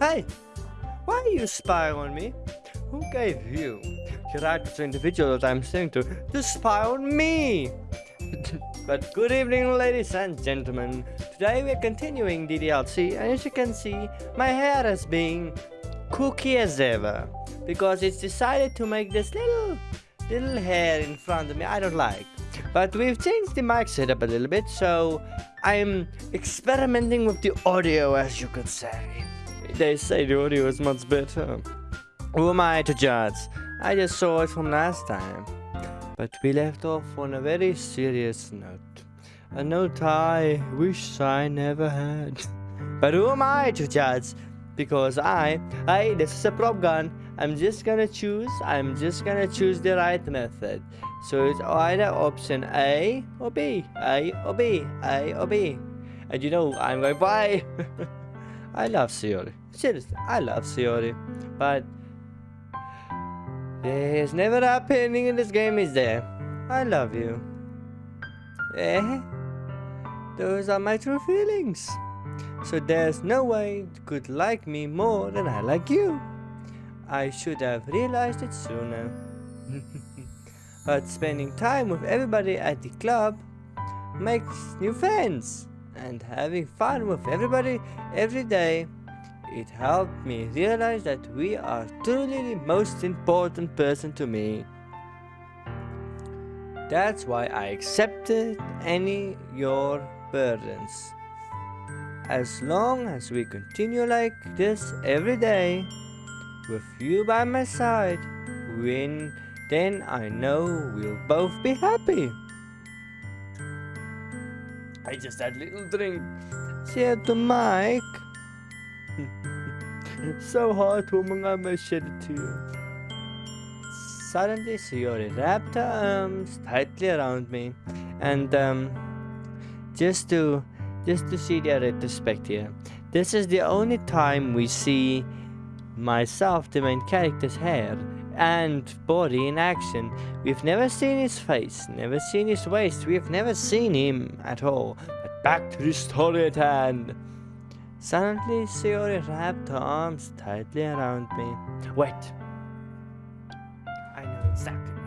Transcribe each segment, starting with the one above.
Hey! Why are you spying on me? Who gave you the right to the individual that I'm saying to to spy on me? but good evening ladies and gentlemen. Today we're continuing the DLC and as you can see my hair has been kooky as ever because it's decided to make this little little hair in front of me I don't like. But we've changed the mic setup a little bit so I'm experimenting with the audio as you could say. They say the audio is much better. Who am I to judge? I just saw it from last time. But we left off on a very serious note. A note I wish I never had. But who am I to judge? Because I, I, this is a prop gun. I'm just gonna choose, I'm just gonna choose the right method. So it's either option A or B, A or B, A or B. And you know, I'm going by. I love Sayori. Seriously, I love Sayori. But there's never a pending in this game, is there? I love you. Eh? Those are my true feelings. So there's no way you could like me more than I like you. I should have realized it sooner. but spending time with everybody at the club makes new friends. And having fun with everybody every day it helped me realize that we are truly the most important person to me. That's why I accepted any your burdens. As long as we continue like this every day, with you by my side, when then I know we'll both be happy. I just had a little drink. Said to Mike. so heartwarming I must shed a tear. Suddenly Sayori wrapped her arms tightly around me and um, just to just to see the retrospect here. This is the only time we see myself, the main character's hair and body in action. We've never seen his face, never seen his waist, we've never seen him at all. But back to the story at hand. Suddenly, Sayori wrapped her arms tightly around me. Wait. I know exactly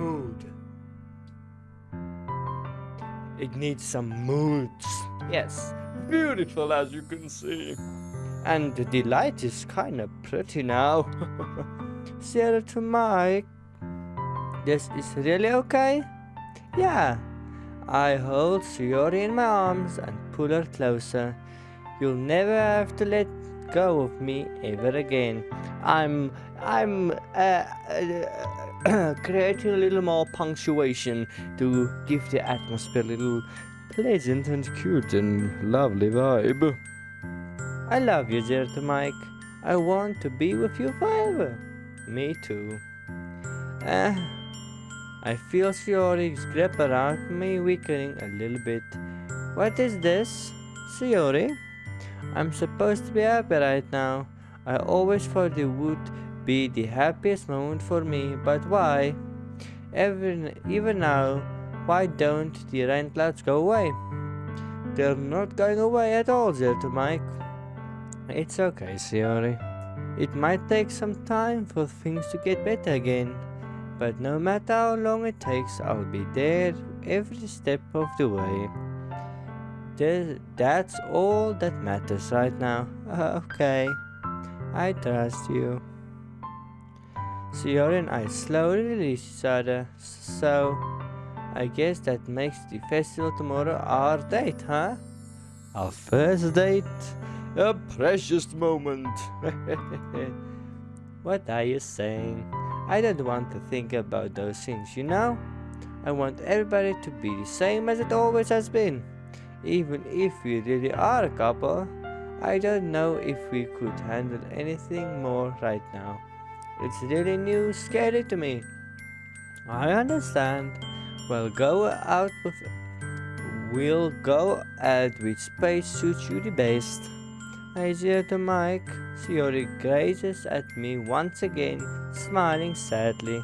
mood. It needs some moods. Yes, beautiful as you can see. And the light is kinda pretty now. Sarah to Mike. This is really okay? Yeah. I hold Sayori in my arms and pull her closer. You'll never have to let go of me ever again. I'm I'm uh, uh, creating a little more punctuation to give the atmosphere a little pleasant and cute and lovely vibe. I love you, Zerta Mike. I want to be with you forever. Me too. Uh, I feel Sayori's grip around me weakening a little bit. What is this? Sayori? I'm supposed to be happy right now. I always thought it would be the happiest moment for me, but why? Even, even now, why don't the rain clouds go away? They're not going away at all, Zelda Mike. It's okay, Sayori. It might take some time for things to get better again. But no matter how long it takes, I'll be there every step of the way. That's all that matters right now. okay, I trust you. Sayori and I slowly release each other, so I guess that makes the festival tomorrow our date, huh? Our first date? A precious moment. what are you saying? I don't want to think about those things, you know? I want everybody to be the same as it always has been. Even if we really are a couple, I don't know if we could handle anything more right now. It's really new, scary to me. I understand. We'll go out with... We'll go at which space suits you the best. I hear the mic. Shiori gazes at me once again, smiling sadly.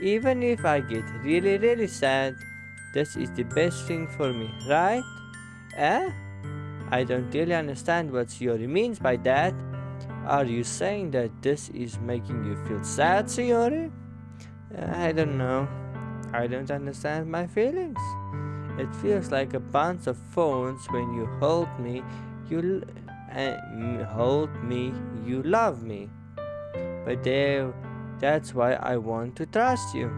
Even if I get really, really sad, this is the best thing for me, right? Eh? I don't really understand what Shiori means by that. Are you saying that this is making you feel sad, Shiori? Uh, I don't know. I don't understand my feelings. It feels like a bunch of phones when you hold me, you uh, hold me, you love me. But there, that's why I want to trust you.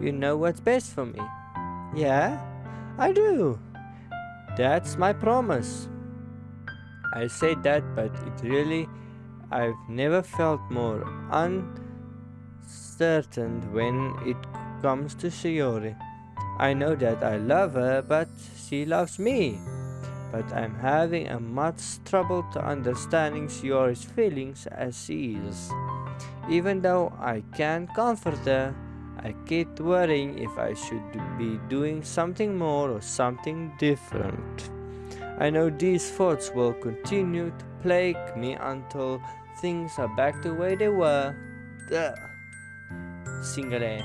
You know what's best for me. Yeah, I do. That's my promise. I say that, but it really I've never felt more uncertain when it comes to Shiori. I know that I love her, but she loves me. But I'm having a much trouble to understanding Shiori's feelings as she is. Even though I can comfort her, I keep worrying if I should be doing something more or something different. I know these thoughts will continue to plague me until things are back to where they were. Singere.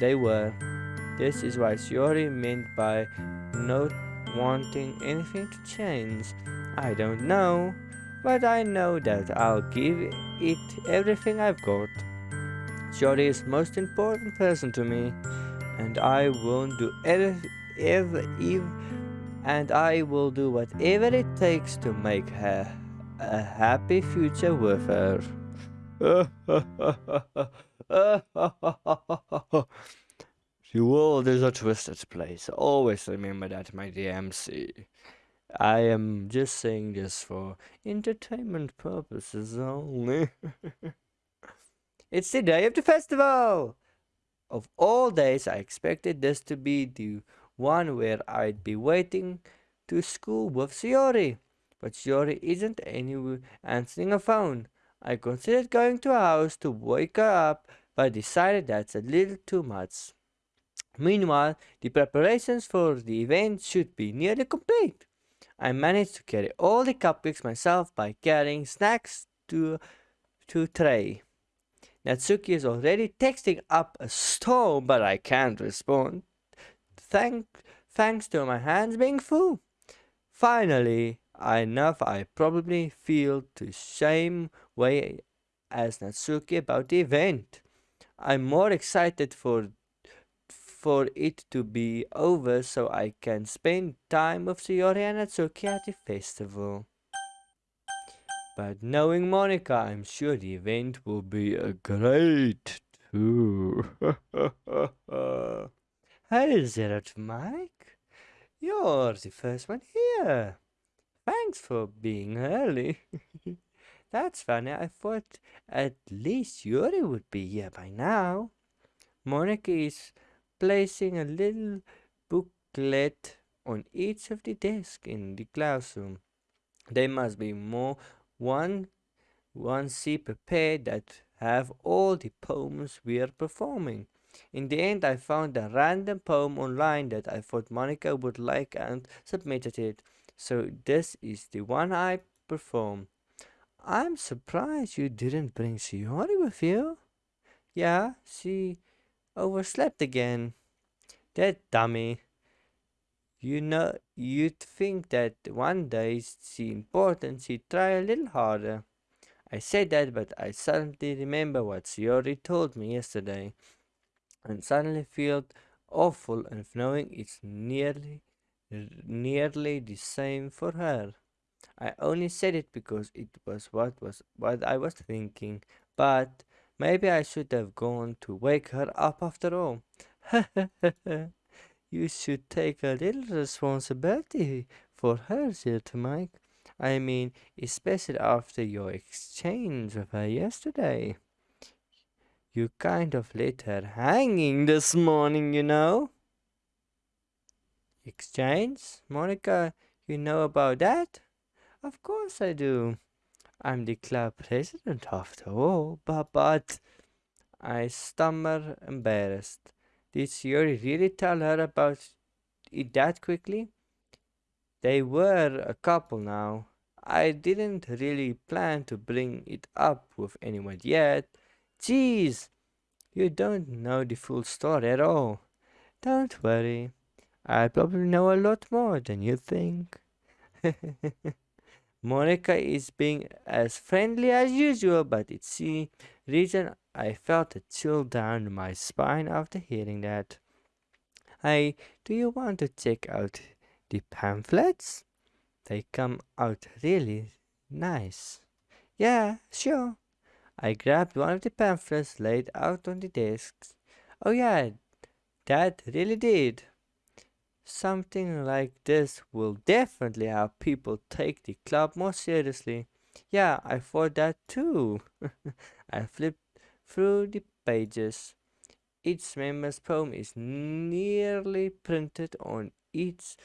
They were. This is what Shiori meant by not wanting anything to change. I don't know, but I know that I'll give it everything I've got. Shiori is most important person to me, and I won't do ever, ever, ever, and I will do whatever it takes to make her a happy future with her. the world is a twisted place. Always remember that, my DMC. I am just saying this for entertainment purposes only. it's the day of the festival! Of all days, I expected this to be the one where I'd be waiting to school with Shiori but Shiori isn't anywhere answering a phone. I considered going to her house to wake her up, but decided that's a little too much. Meanwhile, the preparations for the event should be nearly complete. I managed to carry all the cupcakes myself by carrying snacks to, to tray. Natsuki is already texting up a storm, but I can't respond. Thank, thanks to my hands being full. Finally, enough I probably feel the same way as Natsuki about the event. I'm more excited for for it to be over so I can spend time with Shiori and Natsuki at the festival. But knowing Monika, I'm sure the event will be a great too. hey, Zerat Mike. You're the first one here. Thanks for being early. That's funny. I thought at least Yuri would be here by now. Monika is placing a little booklet on each of the desks in the classroom. There must be more one one C prepared that have all the poems we are performing. In the end, I found a random poem online that I thought Monika would like and submitted it. So this is the one I perform. I'm surprised you didn't bring Shiori with you. Yeah, she overslept again. That dummy. You know, you'd think that one day she important, she'd try a little harder. I say that, but I suddenly remember what Shiori told me yesterday, and suddenly feel awful of knowing it's nearly nearly the same for her. I only said it because it was what was what I was thinking, but maybe I should have gone to wake her up after all. you should take a little responsibility for her, dear Mike. I mean, especially after your exchange with her yesterday. You kind of let her hanging this morning, you know. Exchange? Monika, you know about that? Of course I do. I'm the club president after all, but, but I stammer embarrassed. Did Shiori really tell her about it that quickly? They were a couple now. I didn't really plan to bring it up with anyone yet. Jeez, you don't know the full story at all. Don't worry, I probably know a lot more than you think. Monika is being as friendly as usual, but it's the reason I felt a chill down my spine after hearing that. Hey, do you want to check out the pamphlets? They come out really nice. Yeah, sure. I grabbed one of the pamphlets laid out on the desk. Oh yeah, that really did. Something like this will definitely help people take the club more seriously. Yeah, I thought that too. I flipped through the pages. Each member's poem is nearly printed on each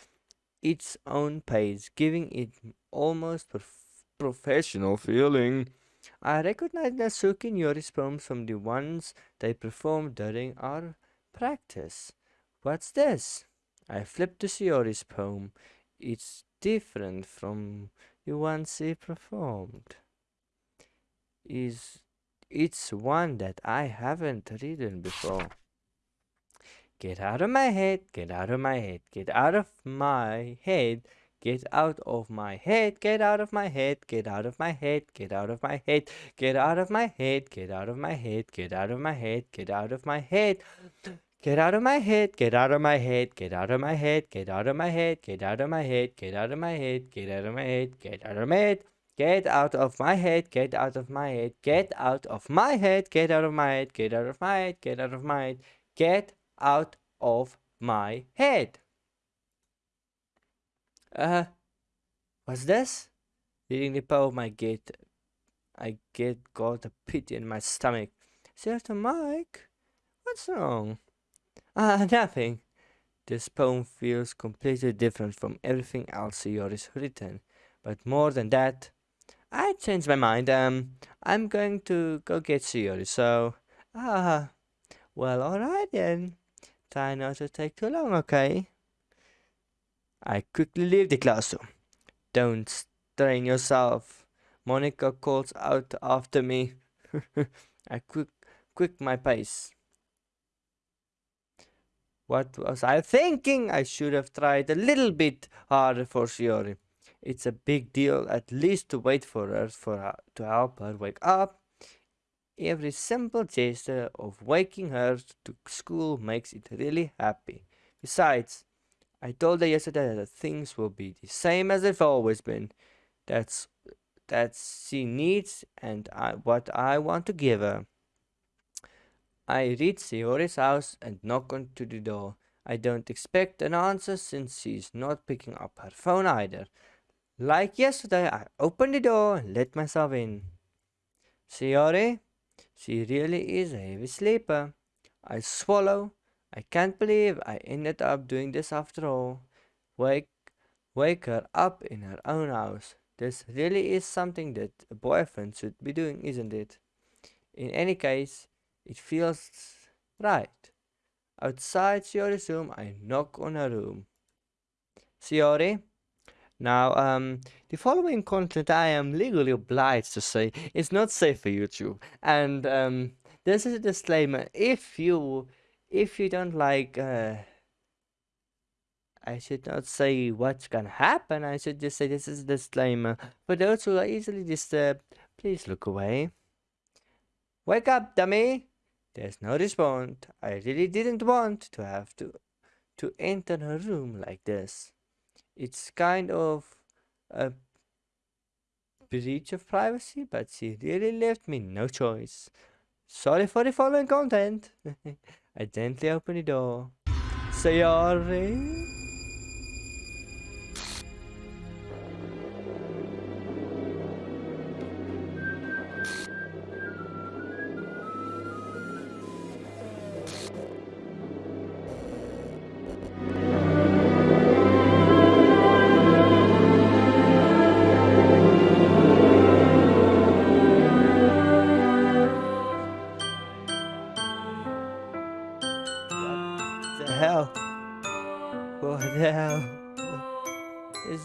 its own page, giving it almost prof professional feeling. I recognize Natsuki and Yuri's poems from the ones they performed during our practice. What's this? I flipped to Shiori's poem. It's different from the ones he performed. Is it's one that I haven't written before. Get out of my head, get out of my head, get out of my head, get out of my head, get out of my head, get out of my head, get out of my head, get out of my head, get out of my head, get out of my head, get out of my head. Get out of my head, get out of my head, get out of my head, get out of my head, get out of my head, get out of my head, get out of my head, get out of my head. Get out of my head, get out of my head, get out of my head, get out of my head, get out of my head, get out of my head, get out of my head. Uh, what's this? Reading the poem, I get, I get got a pit in my stomach. Sir to Mike, what's wrong? Ah, nothing. This poem feels completely different from everything else Yoris written. But more than that, I changed my mind. Um, I'm going to go get Shiori, so... Ah, well, alright then. Try not to take too long, okay? I quickly leave the classroom. Don't strain yourself. Monica calls out after me. I quick, quick my pace. What was I thinking? I should have tried a little bit harder for Shiori. It's a big deal at least to wait for her, for her to help her wake up. Every simple gesture of waking her to school makes it really happy. Besides, I told her yesterday that things will be the same as they've always been. That's that she needs and I, what I want to give her. I reach Shiori's house and knock on to the door. I don't expect an answer since she's not picking up her phone either. Like yesterday, I open the door and let myself in. Shiori, she really is a heavy sleeper. I swallow. I can't believe I ended up doing this after all. Wake, wake her up in her own house. This really is something that a boyfriend should be doing, isn't it? In any case, it feels right. Outside Shiori's room, I knock on her room. Shiori, now, um, the following content I am legally obliged to say is not safe for YouTube. And um, this is a disclaimer. If you, if you don't like, uh, I should not say what's gonna happen. I should just say this is a disclaimer. For those who are easily disturbed, please look away. Wake up, dummy! There's no response. I really didn't want to have to, to enter her room like this it's kind of a breach of privacy, but she really left me no choice. Sorry for the following content. I gently open the door. Sorry.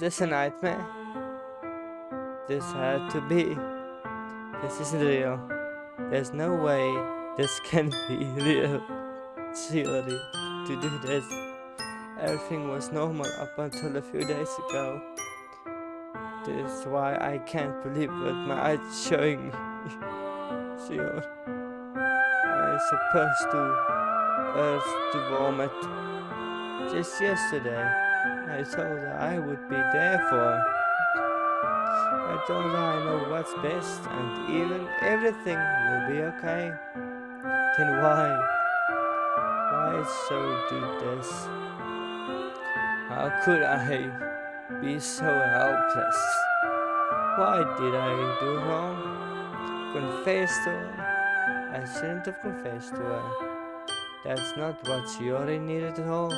This a nightmare? this had to be. This isn't real. There's no way this can be real. Seriously, to do this. Everything was normal up until a few days ago. This is why I can't believe what my eyes showing me. Sure. I supposed to earth to vomit. Just yesterday, I told her I would be there for her. I told her I know what's best and even everything will be okay. Then why? Why so do this? How could I be so helpless? Why did I do wrong? Confess to her? I shouldn't have confessed to her. That's not what she already needed at all.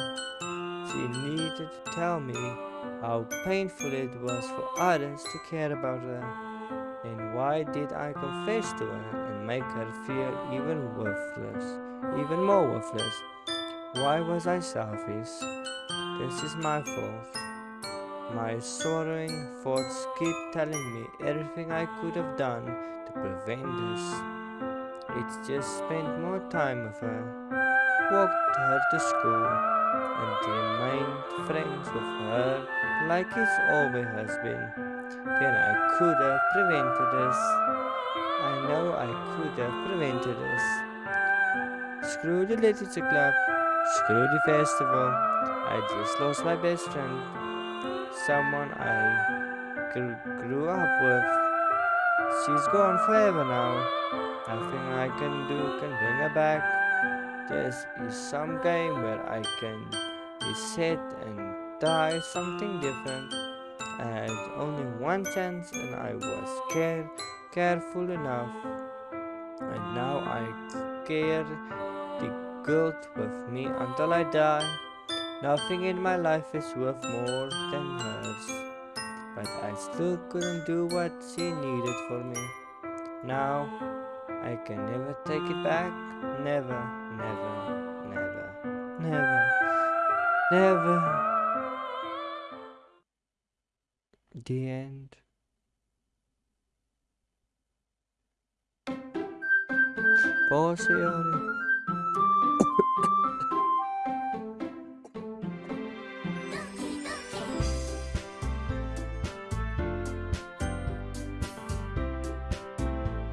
She needed to tell me how painful it was for others to care about her. and why did I confess to her and make her feel even worthless, even more worthless? Why was I selfish? This is my fault. My sorrowing thoughts keep telling me everything I could have done to prevent this. It's just spent more time with her, walked her to school, and remained friends with her like it always has been. Then I could have prevented this. I know I could have prevented this. Screw the literature club, screw the festival. I just lost my best friend, someone I grew up with. She's gone forever now. Nothing I can do can bring her back. This is some game where I can reset and try something different. I had only one chance and I was care careful enough. And now I carry the guilt with me until I die. Nothing in my life is worth more than hers but I still couldn't do what she needed for me. Now, I can never take it back. Never, never, never, never, never. The end. Pause,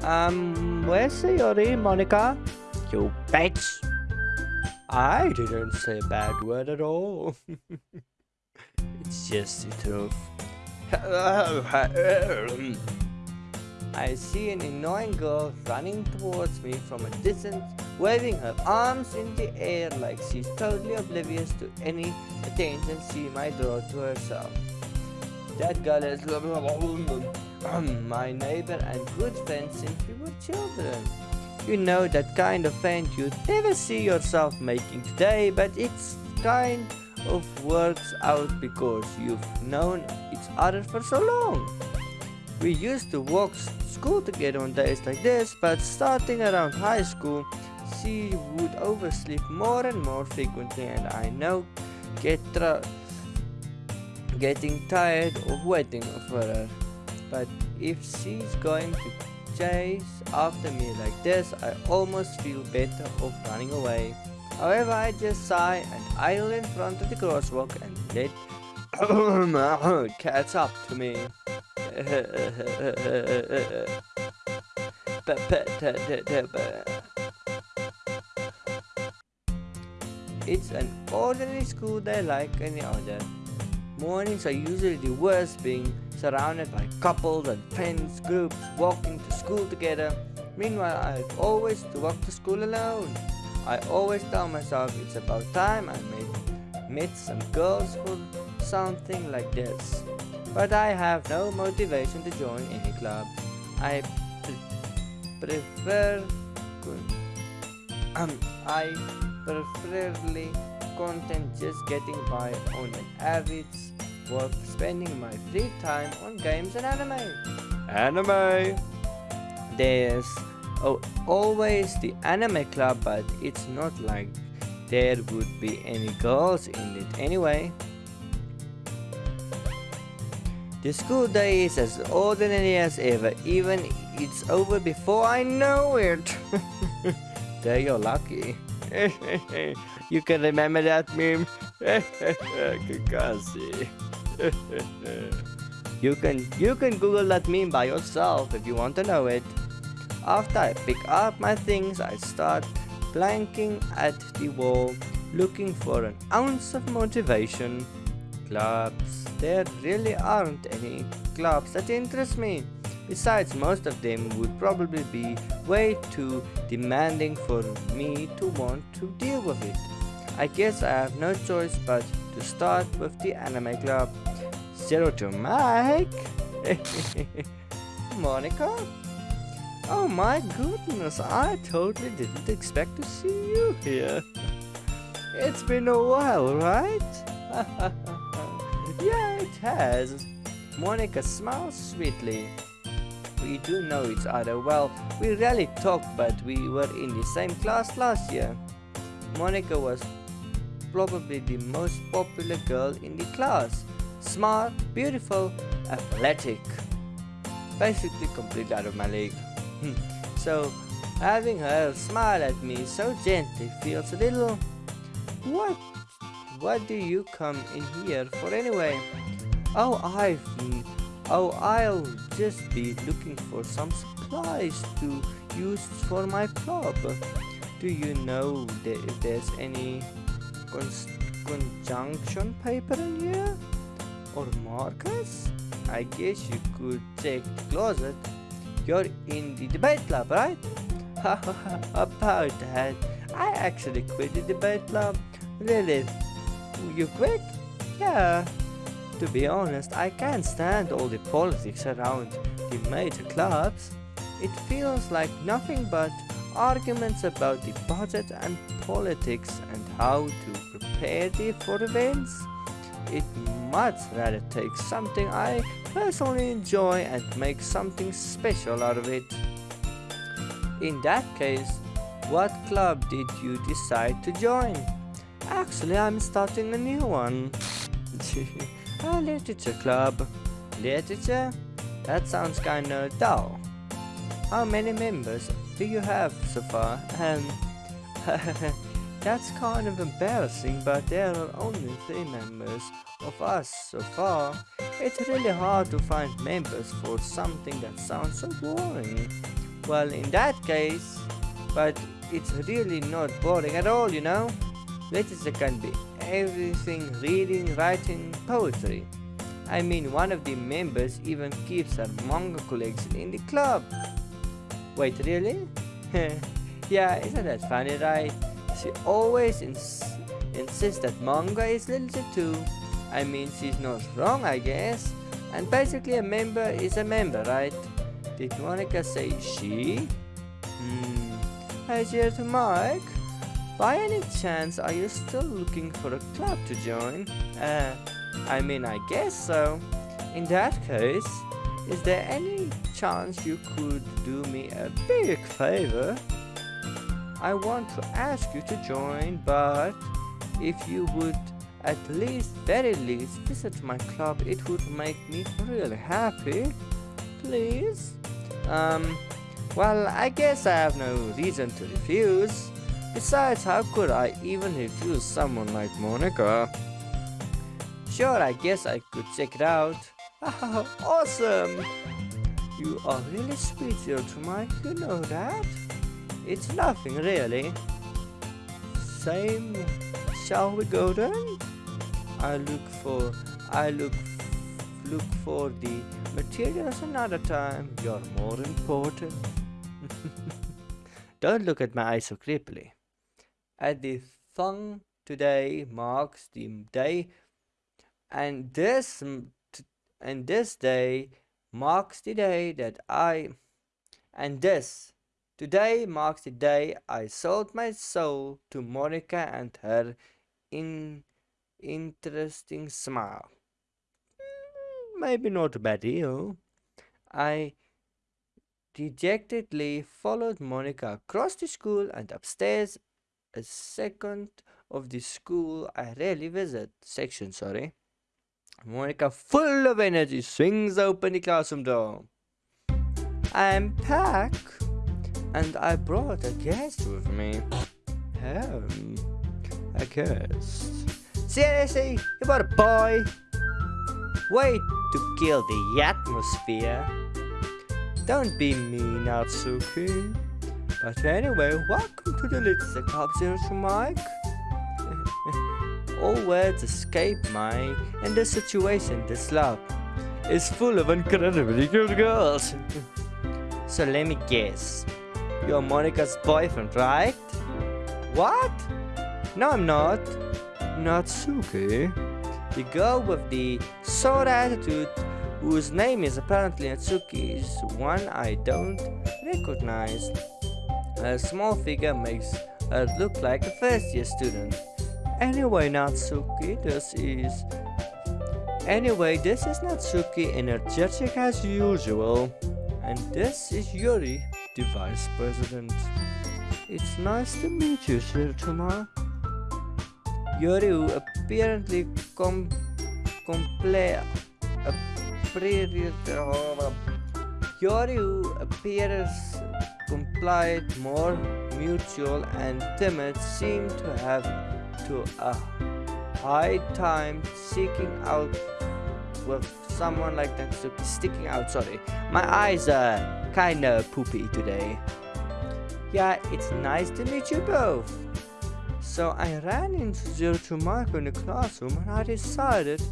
Um, where's Sayori, Monika? You bitch! I didn't say a bad word at all. it's just the truth. I see an annoying girl running towards me from a distance, waving her arms in the air like she's totally oblivious to any attention she might draw to herself. That girl is my neighbor and good friend since we were children. You know that kind of friend you'd never see yourself making today, but it's kind of works out because you've known each other for so long. We used to walk school together on days like this, but starting around high school, she would oversleep more and more frequently and I know get getting tired of waiting for her but if she's going to chase after me like this, I almost feel better off running away. However, I just sigh and idle in front of the crosswalk and let catch up to me. it's an ordinary school day like any other. Mornings are usually the worst being surrounded by couples and friends groups walking to school together. Meanwhile, I always to walk to school alone. I always tell myself it's about time I met, met some girls for something like this. But I have no motivation to join any club. I pre prefer um, I preferably content just getting by on an average worth spending my free time on games and anime. Anime! There's oh, always the anime club, but it's not like there would be any girls in it anyway. The school day is as ordinary as ever, even it's over before I know it. there you're lucky. you can remember that meme? Kakashi. you can you can Google that meme by yourself if you want to know it. After I pick up my things, I start blanking at the wall, looking for an ounce of motivation clubs. There really aren't any clubs that interest me. Besides, most of them would probably be way too demanding for me to want to deal with it. I guess I have no choice but to start with the anime club. Zero to Mike! Monika? Oh my goodness, I totally didn't expect to see you here. It's been a while, right? Yeah, it has. Monika smiles sweetly. We do know each other well. We rarely talk, but we were in the same class last year. Monika was probably the most popular girl in the class. Smart, beautiful, athletic. Basically completely out of my league. Hmm. so, having her smile at me so gently feels a little... What what do you come in here for anyway? Oh, I've... Oh, I'll just be looking for some supplies to use for my club. Do you know if there's any conjunction paper in here? Or markers? I guess you could check the closet. You're in the debate club, right? About that, I actually quit the debate club. Lilith, you quit? Yeah. To be honest, I can't stand all the politics around the major clubs. It feels like nothing but arguments about the budget and politics and how to prepare for events. It much rather take something I personally enjoy and make something special out of it. In that case, what club did you decide to join? Actually, I'm starting a new one. a literature club. Literature? That sounds kinda dull. How many members do you have so far? Um, that's kind of embarrassing, but there are only three members of us so far. It's really hard to find members for something that sounds so boring. Well, in that case, but it's really not boring at all, you know? Literature can be everything reading, writing, poetry. I mean, one of the members even keeps her manga collection in the club. Wait, really? yeah, isn't that funny, right? She always ins insists that manga is literature too. I mean, she's not wrong, I guess. And basically, a member is a member, right? Did Monika say she? Hmm. Hi, dear to Mike. By any chance, are you still looking for a club to join? Uh, I mean, I guess so. In that case, is there any chance you could do me a big favor? I want to ask you to join, but if you would at least, very least, visit my club, it would make me really happy. Please? Um, well, I guess I have no reason to refuse. Besides, how could I even refuse someone like Monika? Sure, I guess I could check it out. awesome! You are really sweet, Mike, you know that? It's nothing, really. Same. Shall we go then? I look for... I look... Look for the materials another time. You're more important. Don't look at my eyes so creepily. At the thong today marks the day and this and this day marks the day that I and this today marks the day I sold my soul to Monika and her in interesting smile. Hmm, maybe not a bad deal. I dejectedly followed Monika across the school and upstairs a second of the school I rarely visit section sorry Monika, full of energy, swings open the classroom door. I'm Pack, and I brought a guest with me. Um, a guest. Seriously, you brought a boy? Way to kill the atmosphere. Don't be mean, Natsuki. But anyway, welcome to the Little Club Zero Mike. All words escape Mike, and the situation, this lab, is full of incredibly good girls. so let me guess. You're Monika's boyfriend, right? What? No, I'm not. Natsuki. The girl with the sore attitude, whose name is apparently Natsuki, is one I don't recognize. Her small figure makes her look like a first year student. Anyway, Natsuki, this is... Anyway, this is Natsuki, energetic as usual. And this is Yuri, the vice president. It's nice to meet you, Shirtuma. Who apparently com comple Yuri, who appears complied, more mutual and timid, seem to have to a high time seeking out with someone like Natsuki sticking out sorry my eyes are kinda poopy today yeah it's nice to meet you both so I ran into Zero to Marco in the classroom and I decided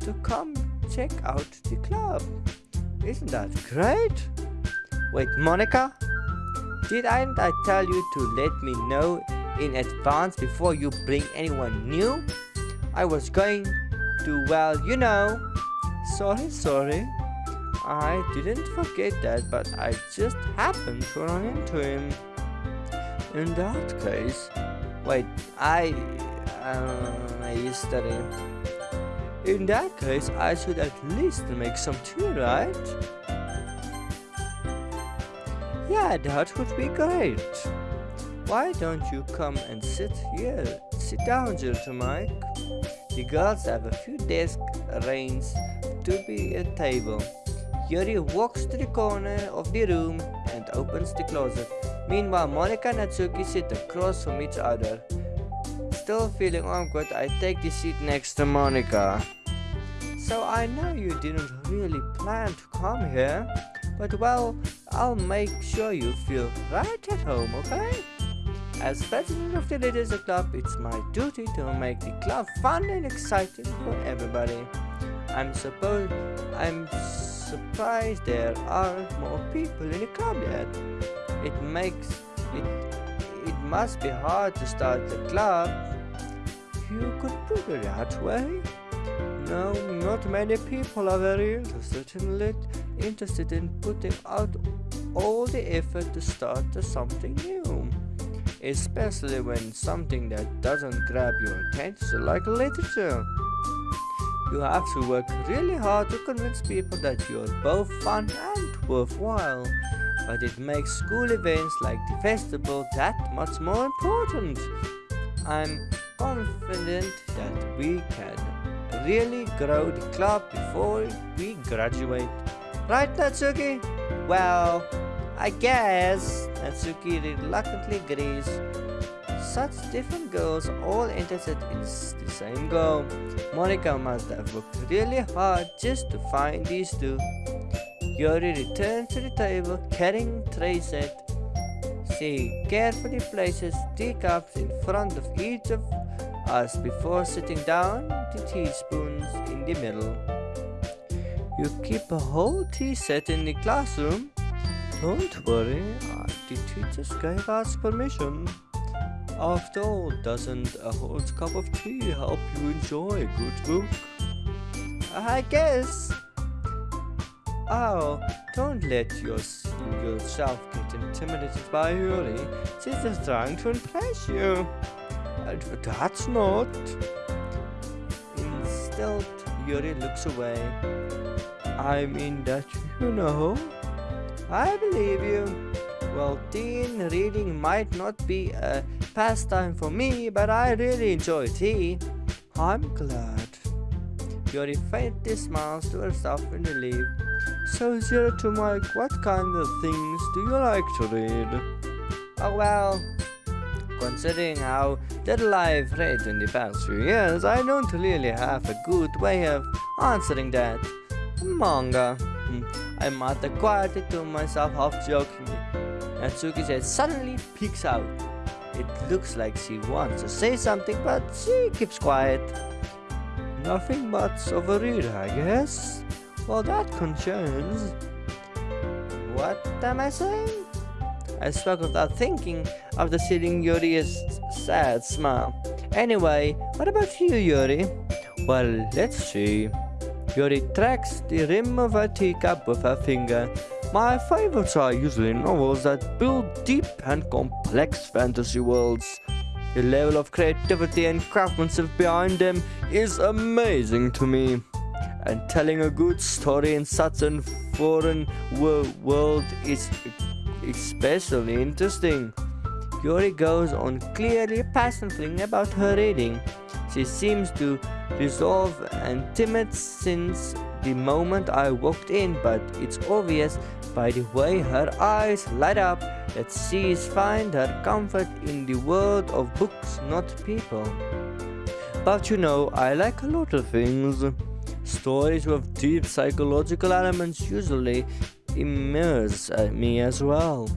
to come check out the club isn't that great wait Monika Didn't I tell you to let me know in advance before you bring anyone new? I was going to, well, you know. Sorry, sorry. I didn't forget that, but I just happened to run into him. In that case, wait, I, uh, I study. In that case, I should at least make some tea, right? Yeah, that would be great. Why don't you come and sit here? Sit down, Gentleman Mike. The girls have a few desk arranged to be a table. Yuri walks to the corner of the room and opens the closet. Meanwhile, Monika and Natsuki sit across from each other. Still feeling awkward, I take the seat next to Monika. So I know you didn't really plan to come here, but well, I'll make sure you feel right at home, okay? As president of the Literature Club, it's my duty to make the club fun and exciting for everybody. I'm supposed I'm surprised there aren't more people in the club yet. It makes it it must be hard to start the club. You could put it that way. No, not many people are very interested in lit interested in putting out all the effort to start something new especially when something that doesn't grab your attention like literature. You have to work really hard to convince people that you're both fun and worthwhile, but it makes school events like the festival that much more important. I'm confident that we can really grow the club before we graduate. Right, Natsuki? Well, I guess Natsuki reluctantly agrees. Such different girls all interested in the same goal. Monika must have worked really hard just to find these two. Yuri returns to the table carrying tray set. She carefully places teacups in front of each of us before sitting down the teaspoons in the middle. You keep a whole tea set in the classroom? Don't worry, the teachers gave us permission. After all, doesn't a hot cup of tea help you enjoy a good book? I guess. Oh, don't let your, yourself get intimidated by Yuri. She's just trying to impress you. That's not. Instead, Yuri looks away. I mean that you know. I believe you. Well, teen reading might not be a pastime for me, but I really enjoy tea. I'm glad. Yuri faintly smiles to herself in relief. So, Zero to Mike, what kind of things do you like to read? Oh, well, considering how little I've read in the past few years, I don't really have a good way of answering that. Manga. Hmm, I muttered quietly to myself, half jokingly. Natsuki said suddenly peeks out. It looks like she wants to say something, but she keeps quiet. Nothing much of I guess. Well, that concerns. What am I saying? I spoke without thinking after seeing Yuri's sad smile. Anyway, what about you, Yuri? Well, let's see. Yuri tracks the rim of her teacup with her finger. My favorites are usually novels that build deep and complex fantasy worlds. The level of creativity and craftsmanship behind them is amazing to me. And telling a good story in such a foreign wor world is especially interesting. Yuri goes on clearly passionately about her reading. She seems to resolve and timid since the moment I walked in, but it's obvious by the way her eyes light up that she find her comfort in the world of books, not people. But you know, I like a lot of things. Stories with deep psychological elements usually immerse me as well.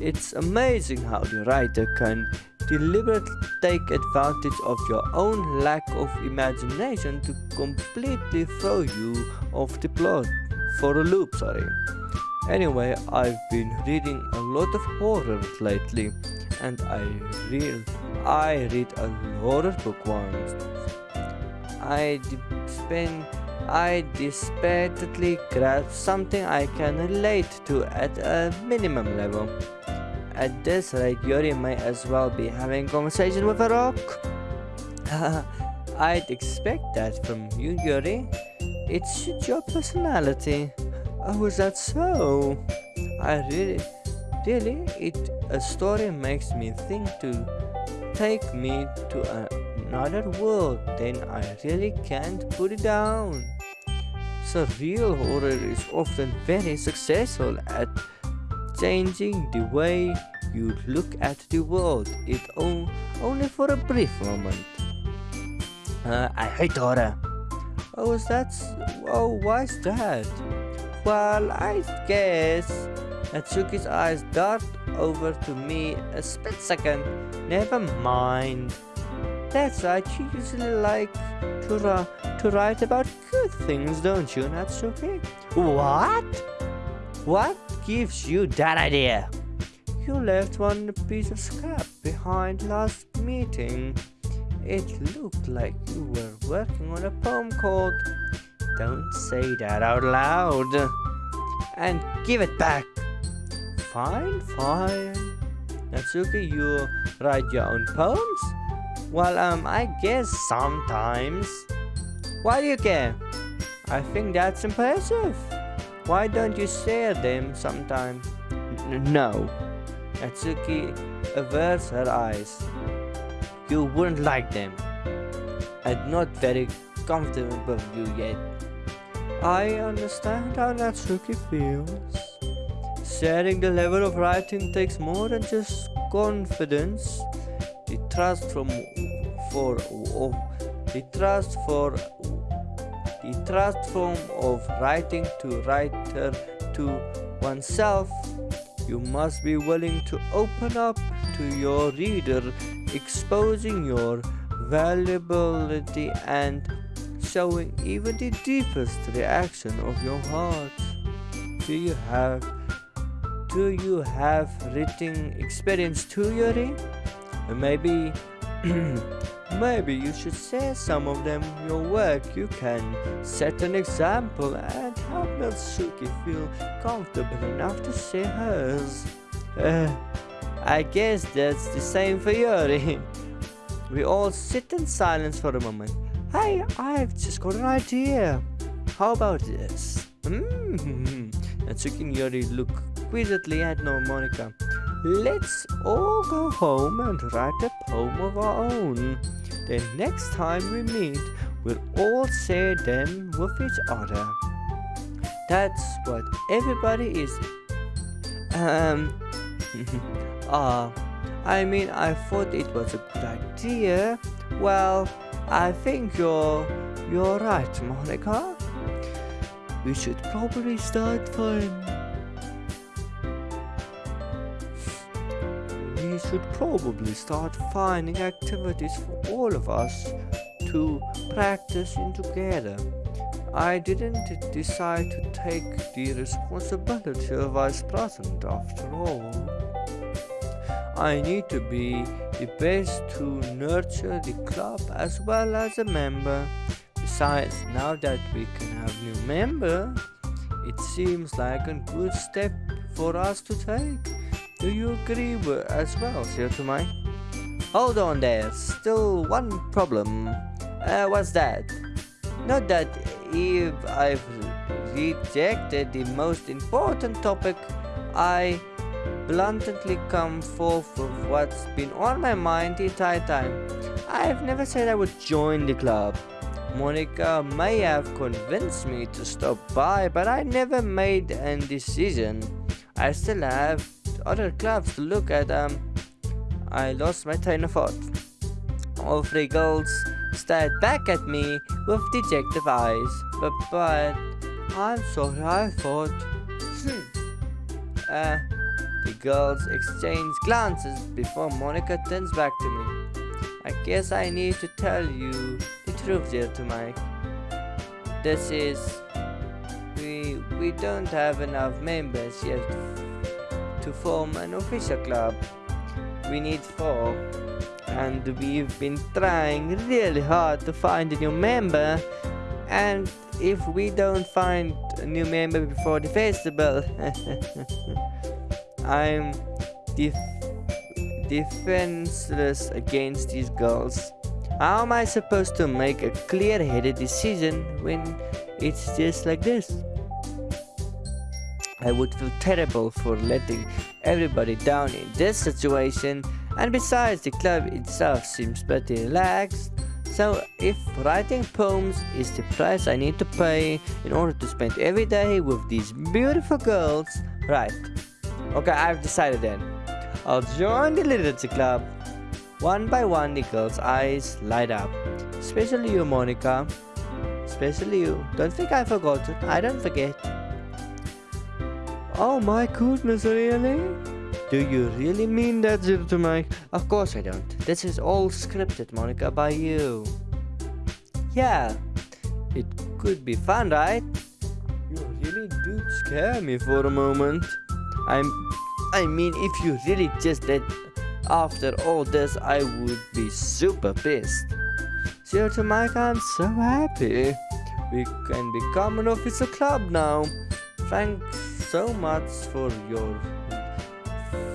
It's amazing how the writer can deliberately take advantage of your own lack of imagination to completely throw you off the plot for a loop, sorry. Anyway, I've been reading a lot of horror lately, and I read I read a horror book once. I spend I desperately grab something I can relate to at a minimum level. At this rate, Yuri may as well be having conversation with a rock. I'd expect that from you, Yuri. It's your personality. Oh, is that so? I really, really, it a story makes me think to take me to another world. Then I really can't put it down. So real horror is often very successful at changing the way you look at the world. It on, only for a brief moment. Uh, I hate horror. Oh, is that? Oh, why's that? Well, I guess Natsuki's eyes dart over to me a split second. Never mind. That's right, you usually like to, to write about good things, don't you, Natsuki? What? What gives you that idea? You left one piece of scrap behind last meeting. It looked like you were working on a poem called don't say that out loud. And give it back. Fine, fine. Natsuki, you write your own poems? Well, um, I guess sometimes. Why do you care? I think that's impressive. Why don't you share them sometime? No. Natsuki averts her eyes. You wouldn't like them. I'm not very comfortable with you yet. I understand how Natsuki feels. Sharing the level of writing takes more than just confidence. The trust from for of the trust for the trust form of writing to writer to oneself. You must be willing to open up to your reader, exposing your valuability and showing even the deepest reaction of your heart. Do you have do you have written experience too, Yuri? Maybe maybe you should share some of them your work. You can set an example and help Natsuki feel comfortable enough to share hers. Uh, I guess that's the same for Yuri. We all sit in silence for a moment. Hey, I've just got an idea. How about this? Natsuki and Yuri look quizzically at Monika. Let's all go home and write a poem of our own. Then next time we meet, we'll all share them with each other. That's what everybody is. Um, ah, uh, I mean, I thought it was a good idea. Well, I think you're you're right, Monika. We should probably start finding. We should probably start finding activities for all of us to practice in together. I didn't decide to take the responsibility of vice president after all. I need to be the best to nurture the club as well as a member. Besides, now that we can have new member, it seems like a good step for us to take. Do you agree as well, Sir Tomai? Hold on there, still one problem. Uh, what's that? Not that if I've rejected the most important topic, I bluntly come forth with what's been on my mind the entire time. I've never said I would join the club. Monika may have convinced me to stop by, but I never made a decision. I still have other clubs to look at. Um, I lost my train of thought. All three girls stared back at me with dejected eyes. But, but, I'm sorry, I thought. Hmm. Uh, the girls exchange glances before Monika turns back to me. I guess I need to tell you the truth dear to Mike. This is... We, we don't have enough members yet to form an official club. We need four and we've been trying really hard to find a new member and if we don't find a new member before the festival I'm def defenseless against these girls how am I supposed to make a clear-headed decision when it's just like this I would feel terrible for letting everybody down in this situation and besides, the club itself seems pretty relaxed. So if writing poems is the price I need to pay in order to spend every day with these beautiful girls, right. Okay, I've decided then. I'll join the literature club. One by one, the girls' eyes light up. Especially you, Monika. Especially you. Don't think I forgot. it. I don't forget. Oh my goodness, really? Do you really mean that, to Mike? Of course I don't. This is all scripted, Monika, by you. Yeah, it could be fun, right? You really do scare me for a moment. I'm... I mean, if you really just did after all this, I would be super pissed. to Mike, I'm so happy. We can become an official club now. Thanks so much for your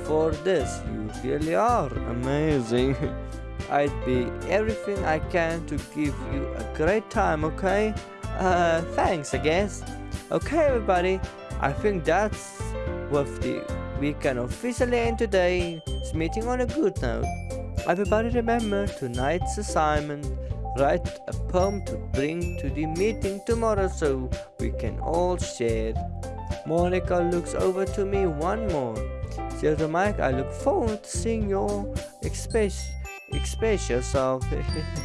for this. You really are amazing. I'd be everything I can to give you a great time, okay? Uh, thanks, I guess. Okay, everybody, I think that's we can officially end today's meeting on a good note. Everybody remember tonight's assignment. Write a poem to bring to the meeting tomorrow so we can all share. Monika looks over to me one more. Dear Mike, I look forward to seeing your express, express yourself.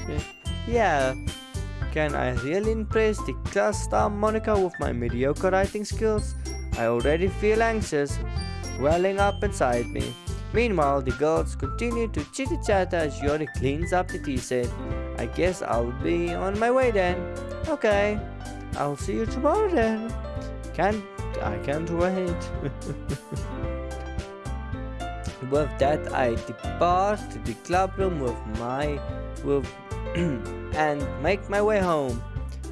yeah, can I really impress the class star Monika with my mediocre writing skills? I already feel anxious, welling up inside me. Meanwhile, the girls continue to chit-chat as Yori cleans up the tea set. I guess I'll be on my way then. Okay, I'll see you tomorrow then. Can't, I can't wait. With that, I depart to the clubroom with my with and make my way home.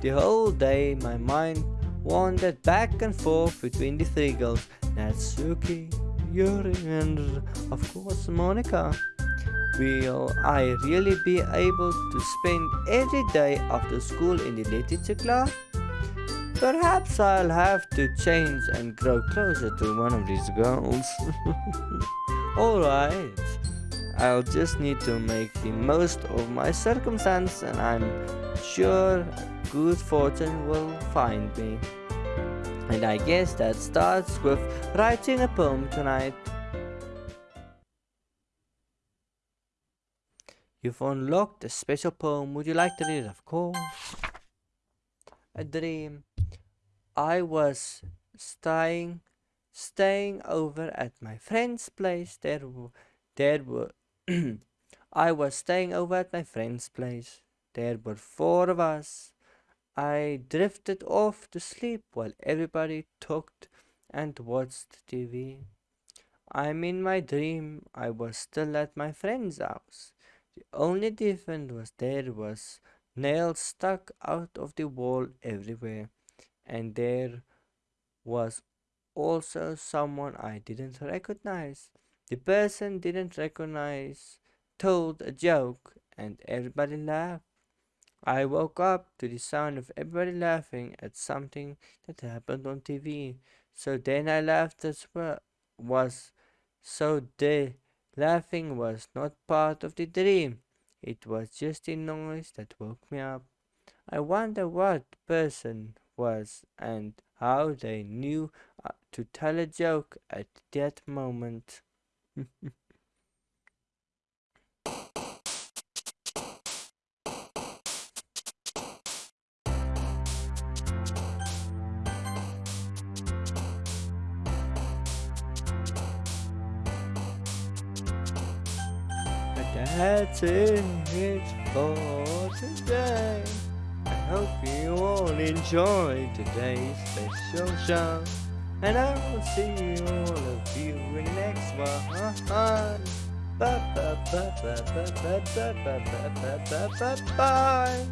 The whole day, my mind wandered back and forth between the three girls, Natsuki, Yuri, and of course Monika. Will I really be able to spend every day after school in the literature club? Perhaps I'll have to change and grow closer to one of these girls. Alright, I'll just need to make the most of my circumstance and I'm sure good fortune will find me. And I guess that starts with writing a poem tonight. You've unlocked a special poem. Would you like to read it? Of course. A dream. I was staying staying over at my friend's place. There, there were. I was staying over at my friend's place. There were four of us. I drifted off to sleep while everybody talked and watched TV. I'm in my dream. I was still at my friend's house. The only difference was there was nails stuck out of the wall everywhere, and there was also someone I didn't recognize. The person didn't recognize told a joke and everybody laughed. I woke up to the sound of everybody laughing at something that happened on TV. So then I laughed as well. Was so the laughing was not part of the dream. It was just a noise that woke me up. I wonder what person was and how they knew uh, to tell a joke at that moment. That's it for today. I hope you all enjoyed today's special show. And I will see all of you in the next one. Bye bye bye bye bye bye bye bye bye bye bye bye.